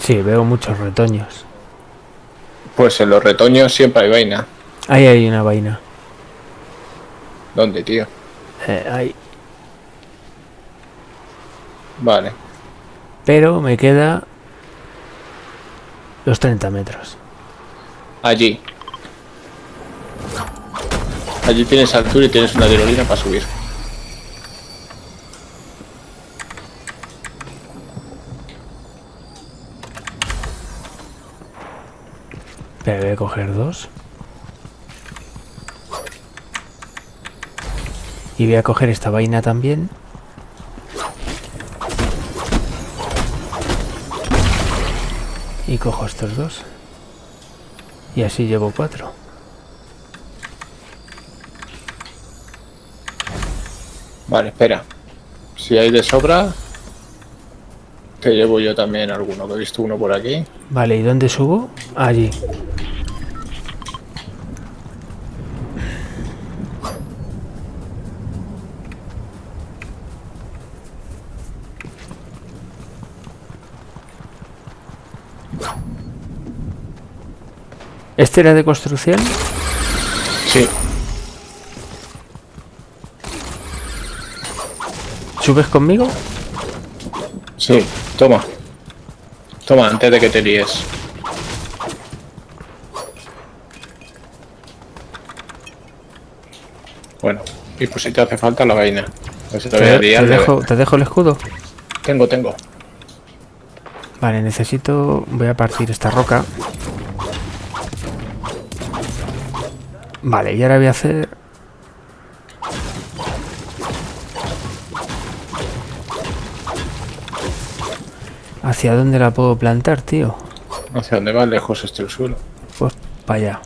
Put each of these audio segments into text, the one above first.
Sí, veo muchos retoños. Pues en los retoños siempre hay vaina. Ahí hay una vaina. ¿Dónde, tío? Eh, ahí. Vale. Pero me queda los 30 metros. Allí. Allí tienes altura y tienes una tirolina para subir. Pero voy a coger dos. Y voy a coger esta vaina también. Y cojo estos dos. Y así llevo cuatro. Vale, espera. Si hay de sobra, te llevo yo también alguno, que he visto uno por aquí. Vale, ¿y dónde subo? Allí. ¿Este era de construcción? Sí. ¿Subes conmigo? Sí, toma. Toma, antes de que te líes. Bueno, y pues si te hace falta la vaina. Si te Te, liar te de- dejo, ¿Te dejo el escudo? Tengo, tengo. Vale, necesito... Voy a partir esta roca. Vale, y ahora voy a hacer... ¿Hacia dónde la puedo plantar, tío? ¿Hacia dónde va lejos este el suelo? Pues para allá.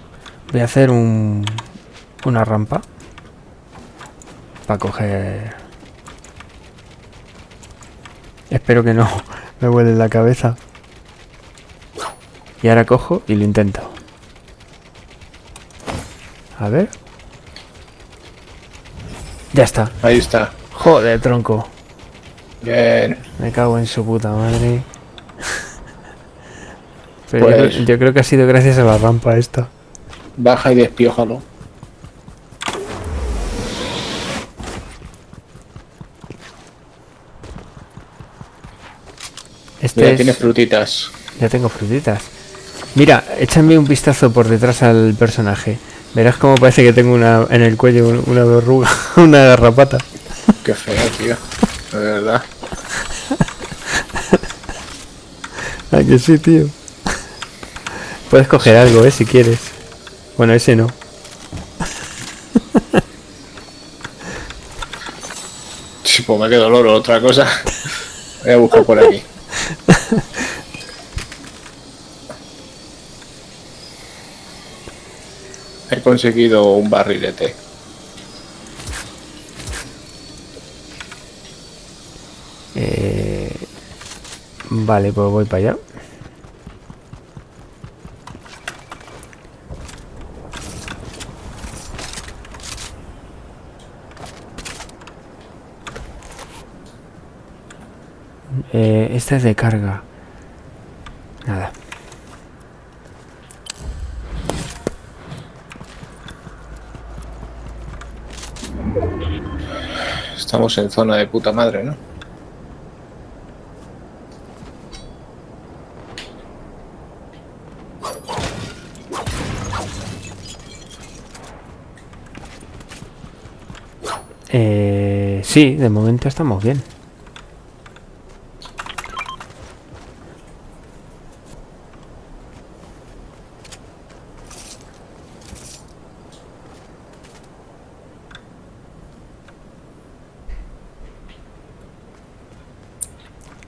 Voy a hacer un... Una rampa. Para coger... Espero que no me vuele la cabeza. Y ahora cojo y lo intento. A ver. Ya está. Ahí está. Joder, tronco. Bien. Me cago en su puta madre. Pero yo, Pues- creo, yo creo que ha sido gracias a la rampa esta. Baja y despiójalo. Este Ya es- tiene frutitas. Ya tengo frutitas. Mira, échame un vistazo por detrás al personaje. Verás cómo parece que tengo una en el cuello un- una verruga, una garrapata. Qué feo, tío. De verdad. ¿A que sí, tío? Puedes coger algo, eh, si quieres. Bueno, ese no. Sí, pues me quedo loro, otra cosa. Voy a buscar por aquí. Conseguido un barrilete. Eh, Vale, pues voy para allá. Eh, esta es de carga. Nada. Estamos en zona de puta madre, ¿no? Eh, sí, de momento estamos bien.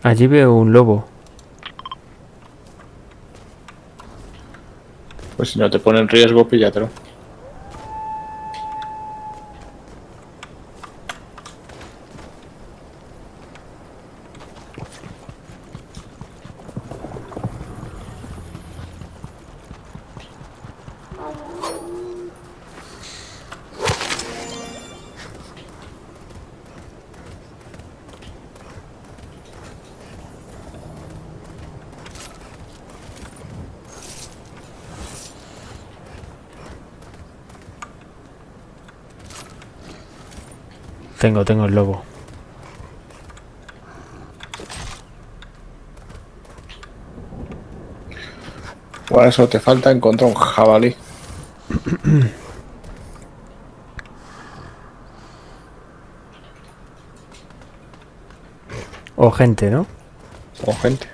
Allí veo un lobo. Pues si no te pone en riesgo, píllatelo. Tengo, tengo el lobo. Por eso te falta encontrar un jabalí. O gente, ¿no? O gente.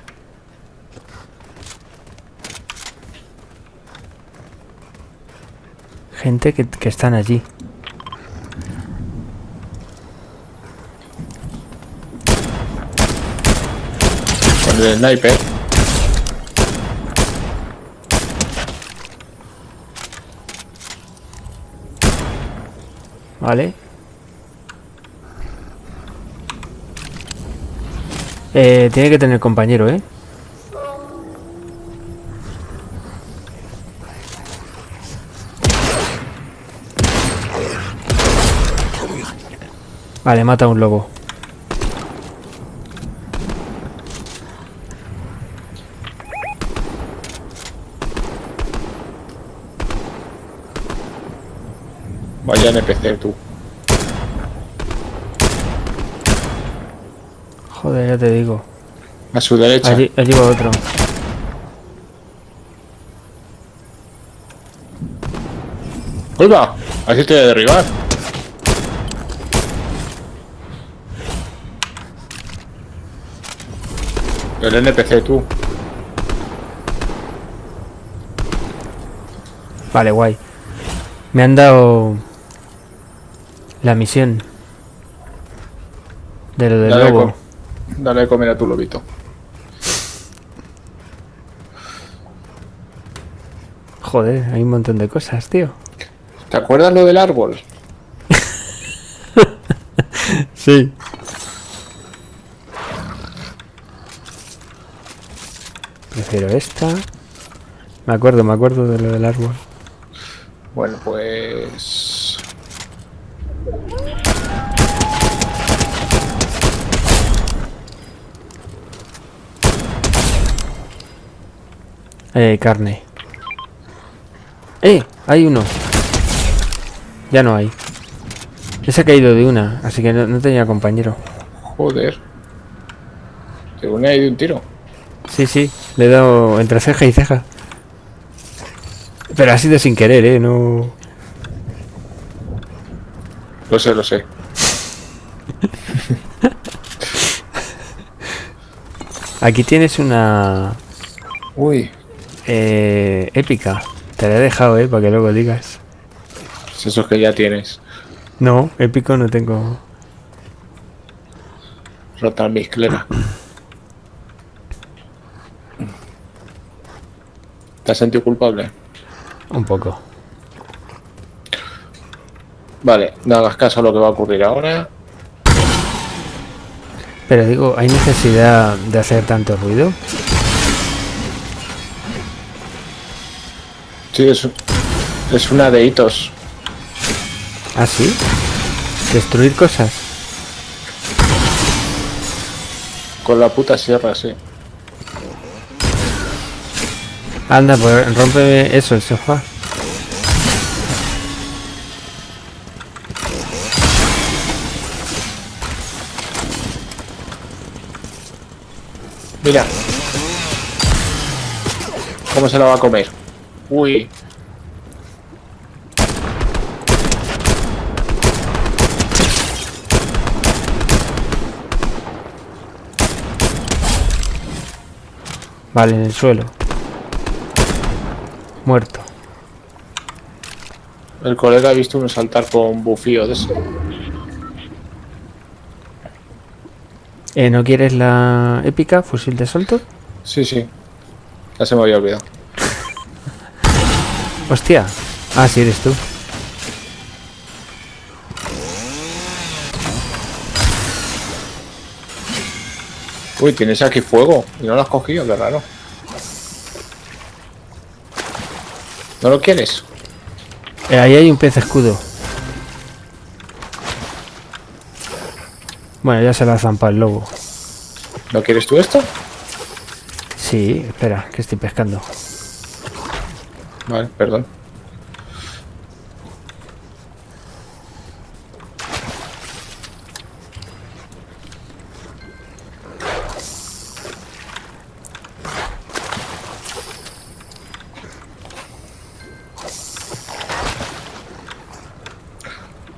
Gente que, que están allí. El sniper. Vale. Eh, tiene que tener compañero, ¿eh? Vale, mata un lobo. NPC tú. Joder, ya te digo. A su derecha. Allí, allí va otro. ¡Vuelva! Así te voy a derribar. El NPC tú. Vale, guay. Me han dado la misión de lo del Dale, lobo. dale de comer a tu lobito. Joder, hay un montón de cosas, tío. ¿Te acuerdas lo del árbol? Sí. Prefiero esta. Me acuerdo, me acuerdo de lo del árbol. Bueno, pues... Eh, carne. ¡Eh! Hay uno. Ya no hay. Ese ha caído de una, así que no, no tenía compañero. Joder. Te une ahí de un tiro. Sí, sí, le he dado entre ceja y ceja. Pero ha sido sin querer, ¿eh? No... Lo sé, lo sé. Aquí tienes una... Uy, Eh, épica. Te la he dejado, ¿eh? Para que luego digas. es eso que ya tienes. No, épico no tengo... Rota mi esclera. ¿Te has sentido culpable? Un poco. Vale, no hagas caso a lo que va a ocurrir ahora. Pero digo, ¿hay necesidad de hacer tanto ruido? Sí, es, es una de hitos. ¿Ah, sí? ¿Destruir cosas? Con la puta sierra, sí. Anda, pues rómpeme eso, el sofá. Mira. ¿Cómo se la va a comer? Uy. Vale, en el suelo. Muerto. El colega ha visto uno saltar con bufío de ese. Eh, ¿No quieres la épica? ¿Fusil de asalto? Sí, sí. Ya se me había olvidado. Hostia. Ah, sí, eres tú. Uy, tienes aquí fuego. Y no lo has cogido, qué raro. ¿No lo quieres? Eh, ahí hay un pez escudo. Bueno, ya se la zampa el lobo. ¿No quieres tú esto? Sí, espera, que estoy pescando. Vale, perdón.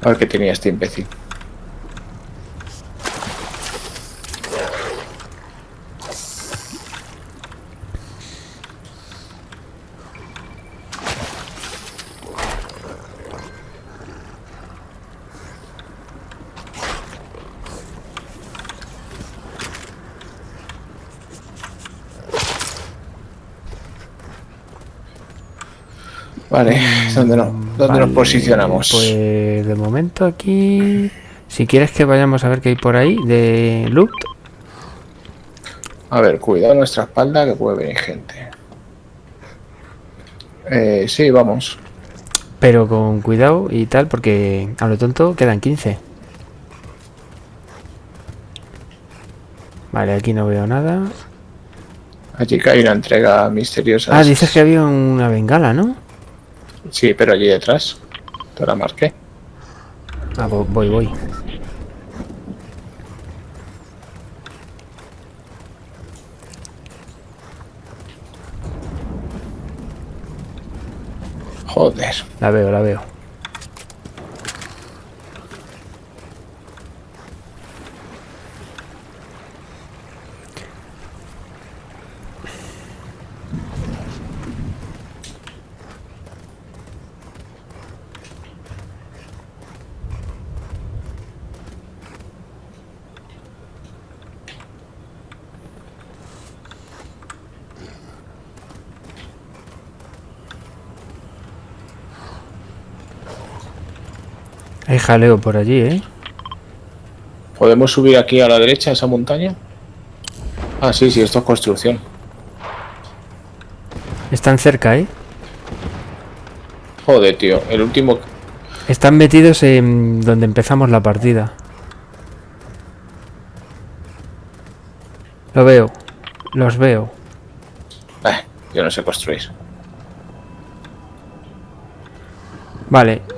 A ver qué tenía este imbécil. Vale, ¿dónde, no, dónde Vale, nos posicionamos? Pues de momento aquí... Si quieres que vayamos a ver qué hay por ahí de loot. A ver, cuidado nuestra espalda que puede venir gente. Eh, sí, vamos. Pero con cuidado y tal, porque a lo tonto quedan 15. Vale, aquí no veo nada. Allí hay una entrega misteriosa. Ah, dices que había una bengala, ¿no? Sí, pero allí detrás. Te la marqué. Ah, vo- voy, voy. Joder. La veo, la veo. Hay jaleo por allí, ¿eh? ¿Podemos subir aquí a la derecha, a esa montaña? Ah, sí, sí, esto es construcción. Están cerca, ¿eh? Joder, tío. El último... Están metidos en donde empezamos la partida. Lo veo. Los veo. Eh, yo no sé construir. Vale.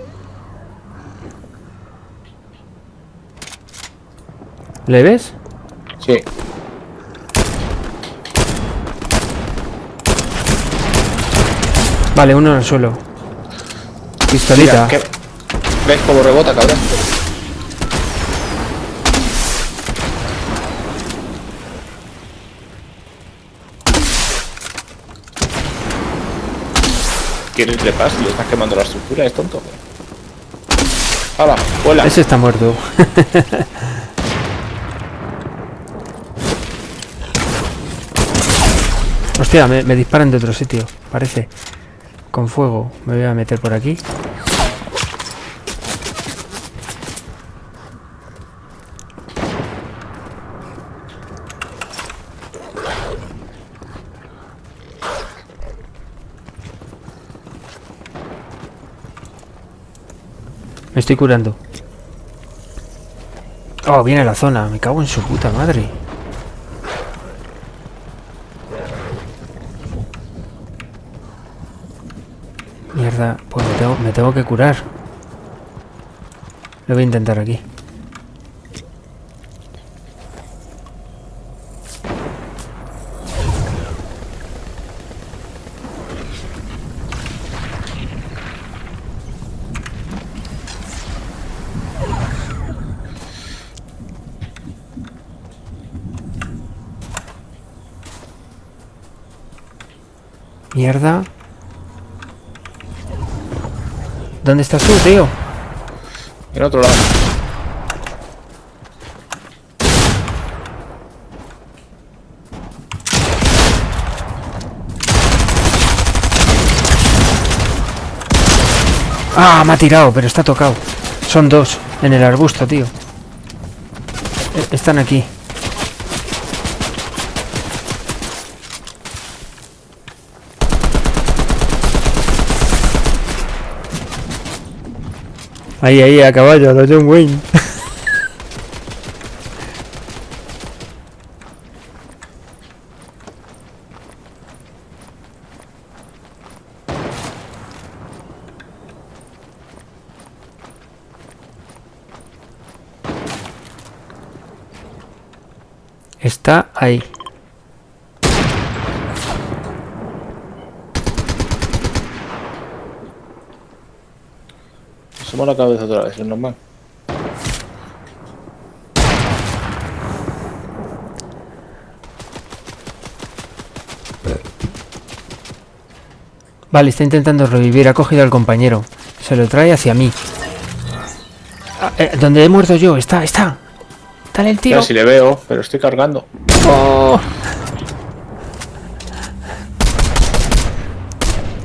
¿Le ves? Sí. Vale, uno en el suelo. Pistolita. Mira, ¿qué- ¿Ves cómo rebota, cabrón? ¿Quieres trepar si le estás quemando la estructura? ¿Es tonto? ¡Hala! ¡Vuela! Ese está muerto. Hostia, me, me disparan de otro sitio, parece. Con fuego. Me voy a meter por aquí. Me estoy curando. Oh, viene la zona. Me cago en su puta madre. Mierda, pues me tengo, me tengo que curar. Lo voy a intentar aquí. Mierda. ¿Dónde estás tú, tío? En otro lado. Ah, me ha tirado, pero está tocado. Son dos en el arbusto, tío. E- Están aquí. Ahí, ahí, a caballo, a lo John Wayne. Está ahí. Asoma la cabeza otra vez, es normal. Vale, está intentando revivir. Ha cogido al compañero. Se lo trae hacia mí. Ah, eh, donde he muerto yo. Está, está. Dale el tiro. Ya si le veo, pero estoy cargando. Oh.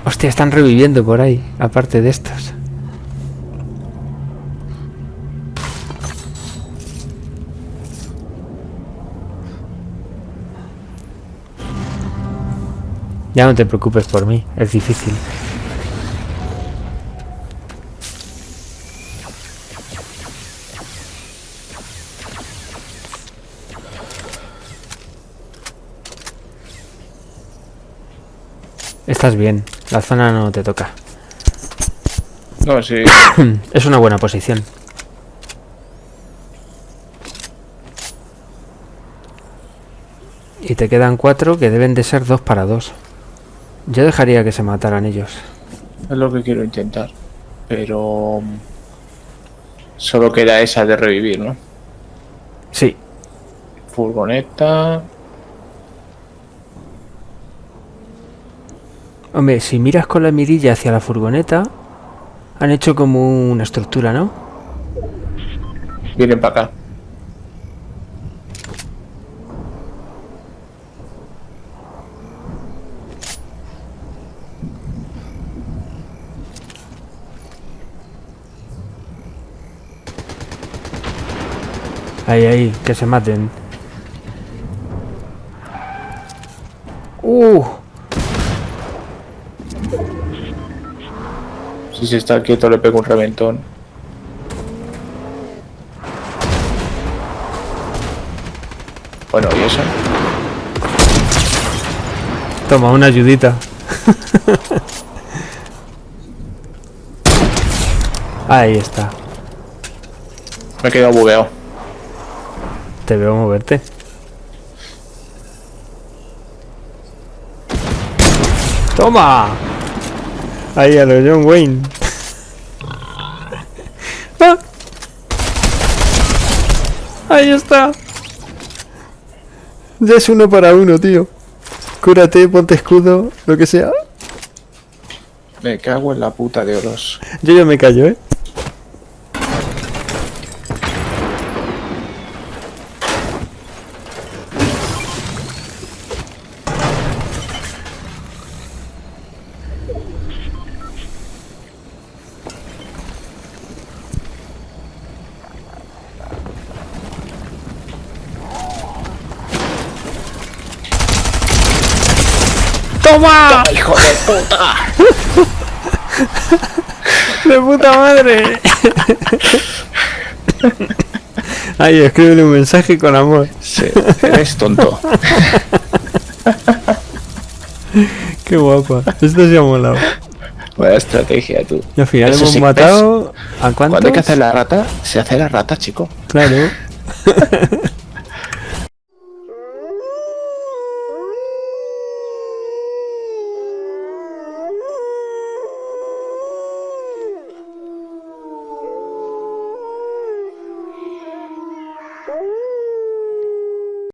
Hostia, están reviviendo por ahí. Aparte de estos. Ya no te preocupes por mí, es difícil. Estás bien, la zona no te toca. No, sí. Es una buena posición. Y te quedan cuatro que deben de ser dos para dos. Yo dejaría que se mataran ellos. Es lo que quiero intentar. Pero... Solo queda esa de revivir, ¿no? Sí, Furgoneta... hombre, si miras con la mirilla hacia la furgoneta, han hecho como una estructura, ¿no? Vienen para acá. Ahí, ahí, que se maten. Uh, Si se está quieto le pego un reventón. Bueno, ¿y eso? toma una ayudita. Ahí está. Me he quedado bugueado. Te veo moverte. ¡Toma! Ahí a lo John Wayne. ¡Ah! Ahí está. Ya es uno para uno, tío. Cúrate, ponte escudo, lo que sea. Me cago en la puta de oros. Yo ya me callo, ¿eh? ¡Toma! ¡Hijo de puta! ¡De puta madre! Ahí, escríbele un mensaje con amor. Sí, eres tonto. Qué guapa. Esto se ha molado. Buena estrategia, tú. Y al final Eso hemos sí, matado. ¿A cuántos? Cuando hay que hacer la rata, se hace la rata, chico. Claro.